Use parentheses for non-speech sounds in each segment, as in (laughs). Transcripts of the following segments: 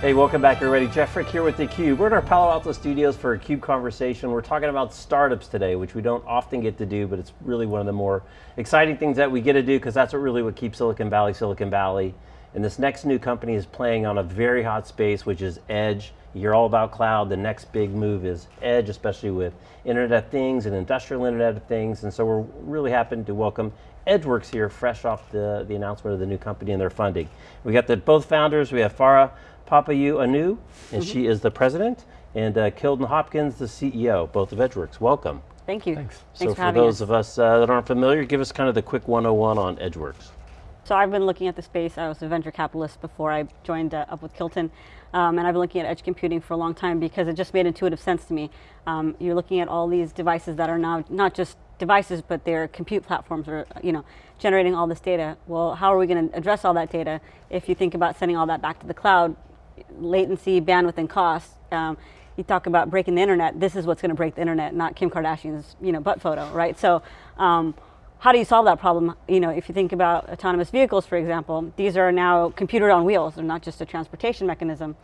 Hey, welcome back everybody. Jeff Frick here with theCUBE. We're in our Palo Alto studios for a CUBE conversation. We're talking about startups today, which we don't often get to do, but it's really one of the more exciting things that we get to do because that's what really what keeps Silicon Valley, Silicon Valley. And this next new company is playing on a very hot space, which is Edge. You're all about cloud. The next big move is Edge, especially with Internet of Things and industrial Internet of Things. And so we're really happy to welcome Edgeworx here, fresh off the, the announcement of the new company and their funding. We got the both founders, we have Farah Papaioannou, and mm -hmm. she is the president, and uh, Kilton Hopkins, the CEO, both of Edgeworx. Welcome. Thank you. Thanks. Thanks so for, for those us. of us uh, that aren't familiar, give us kind of the quick 101 on Edgeworx. So I've been looking at the space. I was a venture capitalist before I joined uh, up with Kilton. Um, and I've been looking at edge computing for a long time because it just made intuitive sense to me. Um, you're looking at all these devices that are now not just devices, but they're compute platforms or, you know, generating all this data. Well, how are we going to address all that data if you think about sending all that back to the cloud? latency, bandwidth, and cost. Um, you talk about breaking the internet, this is what's going to break the internet, not Kim Kardashian's you know, butt photo, right? So um, how do you solve that problem? You know, if you think about autonomous vehicles, for example, these are now computer on wheels, they're not just a transportation mechanism.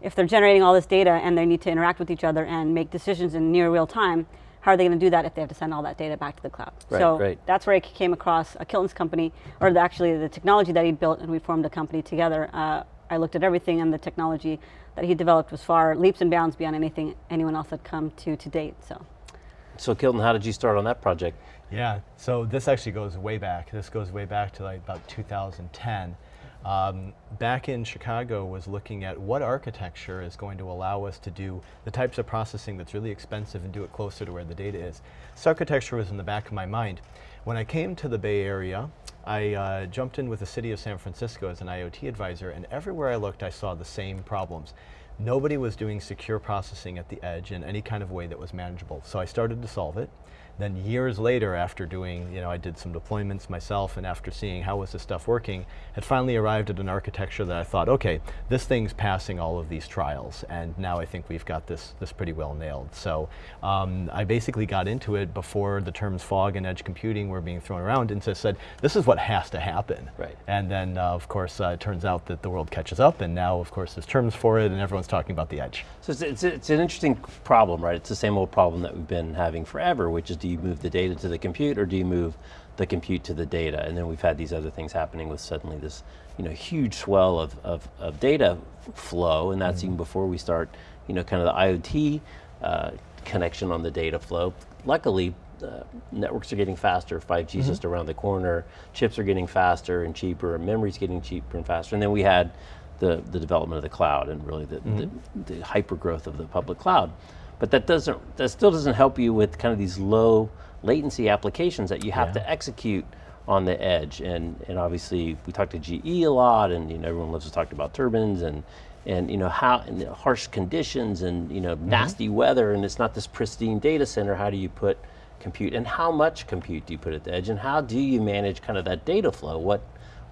If they're generating all this data and they need to interact with each other and make decisions in near real time, how are they going to do that if they have to send all that data back to the cloud? Right, so right. that's where I came across a Kilton's company, or the, actually the technology that he built, and we formed a company together uh, I looked at everything and the technology that he developed was far leaps and bounds beyond anything anyone else had come to to date, so. So Kilton, how did you start on that project? Yeah, so this actually goes way back. This goes way back to like about 2010. Um, back in Chicago was looking at what architecture is going to allow us to do the types of processing that's really expensive and do it closer to where the data is. This architecture was in the back of my mind. When I came to the Bay Area, I uh, jumped in with the city of San Francisco as an IoT advisor and everywhere I looked I saw the same problems. Nobody was doing secure processing at the edge in any kind of way that was manageable. So I started to solve it. Then years later after doing, you know, I did some deployments myself and after seeing how was this stuff working, had finally arrived at an architecture that I thought, okay, this thing's passing all of these trials and now I think we've got this, this pretty well nailed. So um, I basically got into it before the terms fog and edge computing were being thrown around and just said, this is what has to happen. Right. And then uh, of course uh, it turns out that the world catches up and now of course there's terms for it and everyone's talking about the edge. So it's, it's, it's an interesting problem, right? It's the same old problem that we've been having forever, which is do you move the data to the compute or do you move the compute to the data? And then we've had these other things happening with suddenly this you know, huge swell of, of, of data flow, and that's mm -hmm. even before we start, you know, kind of the IoT uh, connection on the data flow. Luckily, uh, networks are getting faster, 5G is mm -hmm. just around the corner, chips are getting faster and cheaper, and memory's getting cheaper and faster, and then we had the, the development of the cloud and really the, mm -hmm. the, mm-hmm. the hyper growth of the public cloud. But that doesn't, that still doesn't help you with kind of these low latency applications that you have yeah. to execute on the edge. And, and obviously we talked to GE a lot and you know, everyone loves to talk about turbines and, and you know, how, and harsh conditions and you know, mm -hmm. nasty weather and it's not this pristine data center, how do you put compute and how much compute do you put at the edge and how do you manage kind of that data flow? What,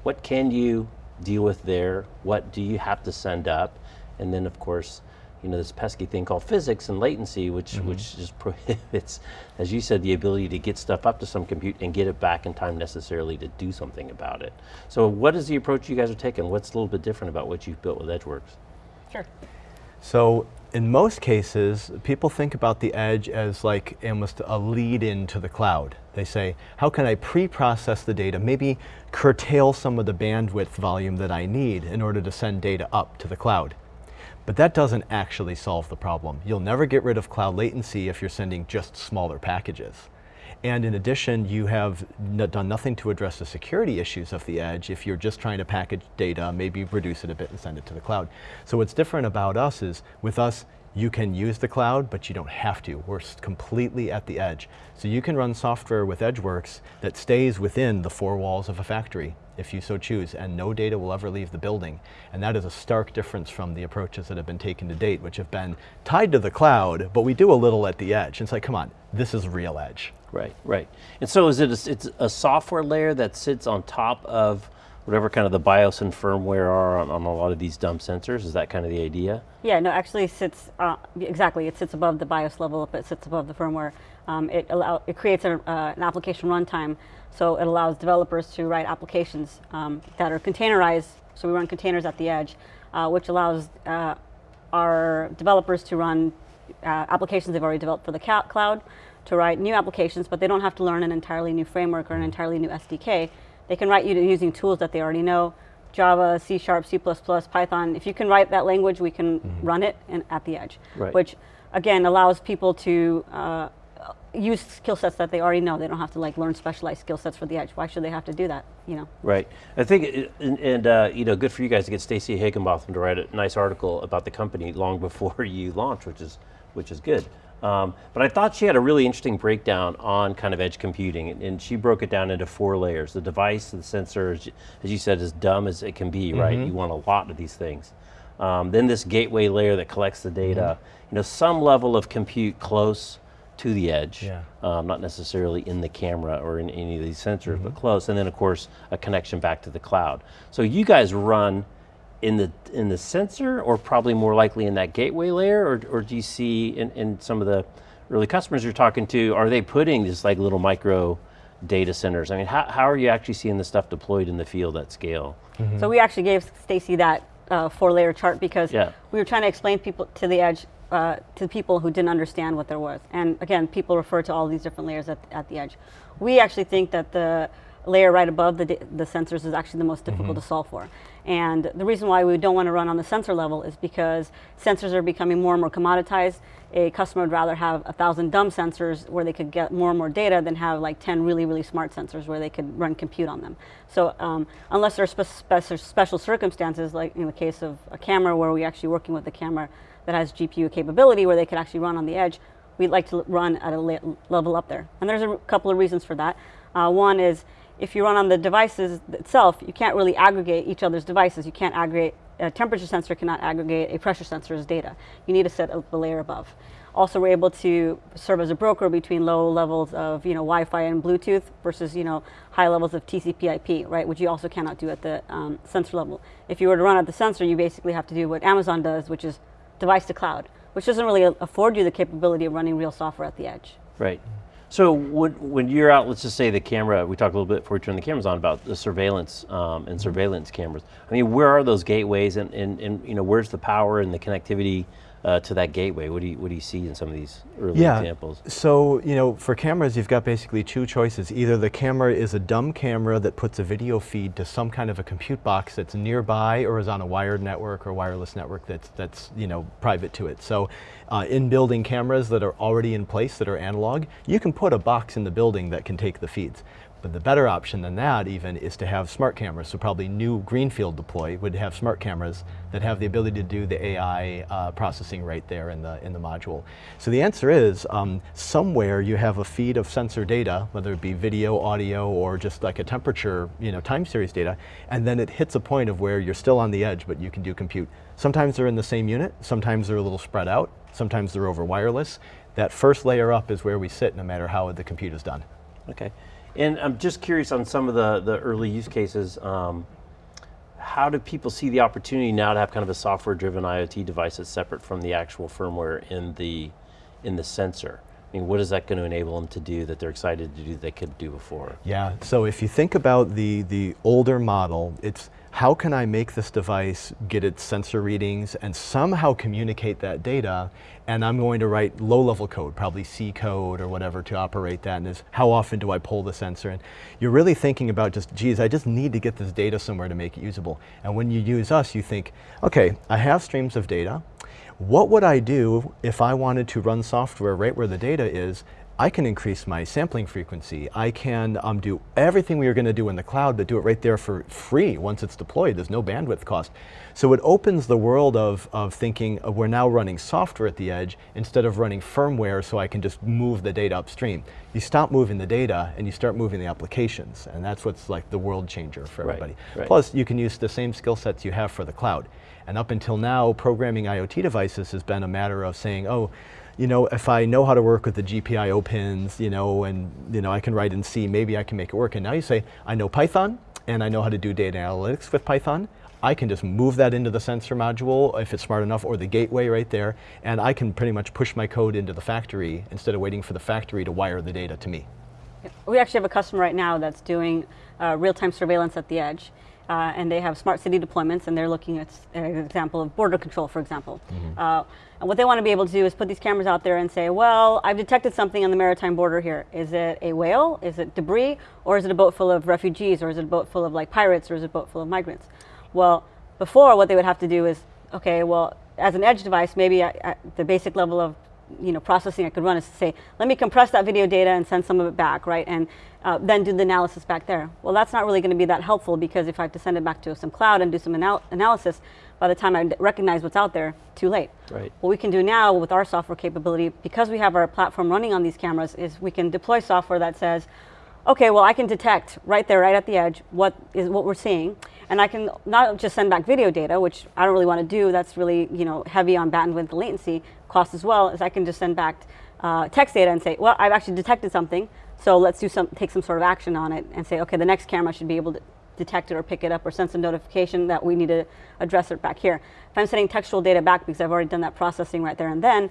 what can you deal with there? What do you have to send up? And then of course, you know, this pesky thing called physics and latency, which, mm -hmm. which just (laughs) prohibits, as you said, the ability to get stuff up to some compute and get it back in time necessarily to do something about it. So what is the approach you guys are taking? What's a little bit different about what you've built with Edgeworx? Sure. So in most cases, people think about the edge as like almost a lead into the cloud. They say, how can I pre-process the data, maybe curtail some of the bandwidth volume that I need in order to send data up to the cloud. But that doesn't actually solve the problem. You'll never get rid of cloud latency if you're sending just smaller packages. And in addition, you have done nothing to address the security issues of the edge if you're just trying to package data, maybe reduce it a bit and send it to the cloud. So what's different about us is, with us, you can use the cloud, but you don't have to. We're completely at the edge. So you can run software with Edgeworx that stays within the four walls of a factory, if you so choose, and no data will ever leave the building. And that is a stark difference from the approaches that have been taken to date, which have been tied to the cloud, but we do a little at the edge. And it's like, come on, this is real edge. Right, right. And so is it a, it's a software layer that sits on top of whatever kind of the BIOS and firmware are on, on, a lot of these dumb sensors? Is that kind of the idea? Yeah, no, actually sits, uh, exactly, it sits above the BIOS level, but it sits above the firmware. Um, it, allow, it creates a, uh, an application runtime, so it allows developers to write applications um, that are containerized. So we run containers at the edge, uh, which allows uh, our developers to run uh, applications they've already developed for the cloud, to write new applications, but they don't have to learn an entirely new framework or an entirely new SDK. They can write you using tools that they already know, Java, C Sharp, C++, Python. If you can write that language, we can mm -hmm. run it in, at the edge, right. which again allows people to uh, use skill sets that they already know. They don't have to like learn specialized skill sets for the edge. Why should they have to do that? You know. Right. I think, it, and, and uh, you know, good for you guys to get Stacey Higginbotham to write a nice article about the company long (laughs) before you launch, which is which is good. Um, but I thought she had a really interesting breakdown on kind of edge computing, and, and, she broke it down into four layers. The device, the sensor, as you said, as dumb as it can be, mm -hmm. right? Mm-hmm. You want a lot of these things. Um, then this gateway layer that collects the data, mm -hmm. you know, some level of compute close to the edge, yeah. um, not necessarily in the camera or in any of these sensors, mm -hmm. but mm-hmm. close. And then of course, a connection back to the cloud. So you guys run in the in the sensor or probably more likely in that gateway layer or, or do you see in, in some of the early customers you're talking to, are they putting this like little micro data centers? I mean, how, how are you actually seeing the stuff deployed in the field at scale? Mm -hmm. So we actually gave Stacey that uh, four layer chart because yeah. we were trying to explain people to the edge uh, to people who didn't understand what there was. And again, people refer to all these different layers at, at the edge. We actually think that the layer right above the, the sensors is actually the most difficult mm -hmm. to solve for. And the reason why we don't want to run on the sensor level is because sensors are becoming more and more commoditized. A customer would rather have a thousand dumb sensors where they could get more and more data than have like 10 really, really smart sensors where they could run compute on them. So um, unless there are spe spe special circumstances, like in the case of a camera where we're actually working with a camera that has GPU capability where they could actually run on the edge, we'd like to run at a level up there. And there's a couple of reasons for that. Uh, one is if you run on the devices itself, you can't really aggregate each other's devices. You can't aggregate, a temperature sensor cannot aggregate a pressure sensor's data. You need to set up the layer above. Also, we're able to serve as a broker between low levels of you know, Wi-Fi and Bluetooth versus you know, high levels of TCP/IP, right, which you also cannot do at the um, sensor level. If you were to run at the sensor, you basically have to do what Amazon does, which is device to cloud, which doesn't really afford you the capability of running real software at the edge. Right. So when, when you're out, let's just say the camera, we talked a little bit before we turned the cameras on about the surveillance um, and surveillance cameras. I mean, where are those gateways and, and, and you know, where's the power and the connectivity uh, to that gateway? What do you what do you see in some of these early yeah. examples? So you know, for cameras, you've got basically two choices. Either the camera is a dumb camera that puts a video feed to some kind of a compute box that's nearby, or is on a wired network or wireless network that's that's you know private to it. So. Uh, in building cameras that are already in place that are analog, you can put a box in the building that can take the feeds. But the better option than that even is to have smart cameras. So probably new Greenfield deploy would have smart cameras that have the ability to do the AI uh, processing right there in the, in the module. So the answer is um, somewhere you have a feed of sensor data, whether it be video, audio, or just like a temperature, you know, time series data, and then it hits a point of where you're still on the edge, but you can do compute. Sometimes they're in the same unit, sometimes they're a little spread out, sometimes they're over wireless. That first layer up is where we sit no matter how the compute is done. Okay. And I'm just curious on some of the, the early use cases, um, how do people see the opportunity now to have kind of a software driven IoT device that's separate from the actual firmware in the, in the sensor? I mean, what is that going to enable them to do that they're excited to do that they could do before? Yeah, so if you think about the, the older model, it's how can I make this device get its sensor readings and somehow communicate that data? And I'm going to write low-level code, probably C code or whatever to operate that. And is how often do I pull the sensor? And you're really thinking about just, geez, I just need to get this data somewhere to make it usable. And when you use us, you think, okay, I have streams of data, what would I do if I wanted to run software right where the data is I can increase my sampling frequency. I can um, do everything we are going to do in the cloud, but do it right there for free once it's deployed. There's no bandwidth cost. So it opens the world of, of thinking of we're now running software at the edge instead of running firmware so I can just move the data upstream. You stop moving the data and you start moving the applications. And that's what's like the world changer for everybody. Right, right. Plus, you can use the same skill sets you have for the cloud. And up until now, programming IoT devices has been a matter of saying, oh, you know, if I know how to work with the GPIO pins, you know, and you know, I can write in C, maybe I can make it work. And now you say, I know Python, and I know how to do data analytics with Python. I can just move that into the sensor module if it's smart enough, or the gateway right there, and I can pretty much push my code into the factory instead of waiting for the factory to wire the data to me. We actually have a customer right now that's doing uh, real-time surveillance at the edge. Uh, and they have smart city deployments, and they're looking at an example of border control, for example. Uh, and what they want to be able to do is put these cameras out there and say, well, I've detected something on the maritime border here. Is it a whale? Is it debris? Or is it a boat full of refugees? Or is it a boat full of like pirates? Or is it a boat full of migrants? Well, before what they would have to do is, okay, well, as an edge device, maybe at, at the basic level of you know, processing I could run is to say, let me compress that video data and send some of it back, right? And uh, then do the analysis back there. Well, that's not really going to be that helpful because if I have to send it back to some cloud and do some anal- analysis, by the time I recognize what's out there, too late. Right. What we can do now with our software capability, because we have our platform running on these cameras, is we can deploy software that says, okay, well, I can detect right there, right at the edge, what is what we're seeing, and I can not just send back video data, which I don't really want to do. That's really you know heavy on bandwidth and latency cost as well. is I can just send back uh, text data and say, well, I've actually detected something, so let's do some take some sort of action on it, and say, okay, the next camera should be able to detect it or pick it up or send some notification that we need to address it back here. If I'm sending textual data back because I've already done that processing right there and then,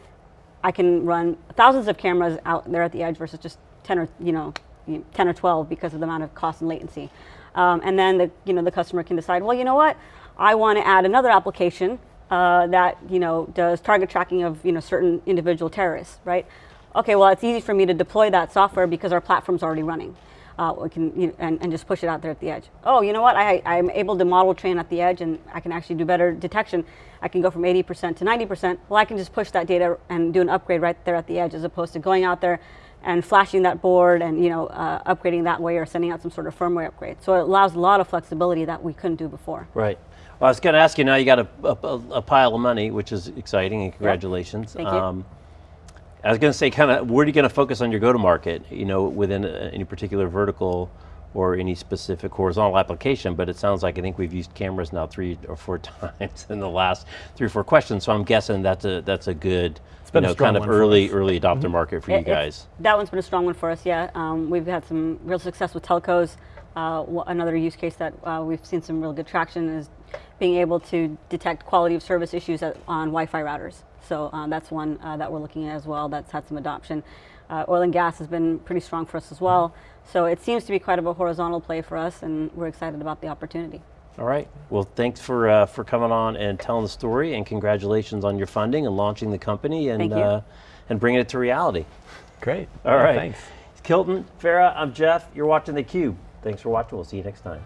I can run thousands of cameras out there at the edge versus just 10 or you know you know, 10 or 12 because of the amount of cost and latency. Um, and then the you know the customer can decide, well, you know what, I want to add another application uh, that you know does target tracking of you know certain individual terrorists, right? Okay, well, it's easy for me to deploy that software because our platform's already running. Uh, we can you know, and, and just push it out there at the edge. Oh, you know what? I, I'm able to model train at the edge, and I can actually do better detection. I can go from 80% to 90%. Well, I can just push that data and do an upgrade right there at the edge, as opposed to going out there and flashing that board and you know uh, upgrading that way or sending out some sort of firmware upgrade. So it allows a lot of flexibility that we couldn't do before. Right. Well, I was going to ask you now. You got a, a, a pile of money, which is exciting, and congratulations. Um, Thank you. I was going to say, kind of, where are you going to focus on your go-to-market? You know, within a, any particular vertical or any specific horizontal application. But it sounds like I think we've used cameras now three or four (laughs) times in the last three or four questions. So I'm guessing that's a that's a good, you know, kind of early early adopter market for It- you guys. That one's been a strong one for us, yeah. Um, we've had some real success with telcos. Uh, another use case that uh, we've seen some real good traction is being able to detect quality of service issues at, on Wi-Fi routers. So uh, that's one uh, that we're looking at as well. That's had some adoption. Uh, oil and gas has been pretty strong for us as well. So it seems to be quite of a horizontal play for us, and we're excited about the opportunity. All right. Well, thanks for uh, for coming on and telling the story, and congratulations on your funding and launching the company and uh, and bringing it to reality. Great. All Well, right. Thanks. Kilton, Farah, I'm Jeff. You're watching theCUBE. Thanks for watching. We'll see you next time.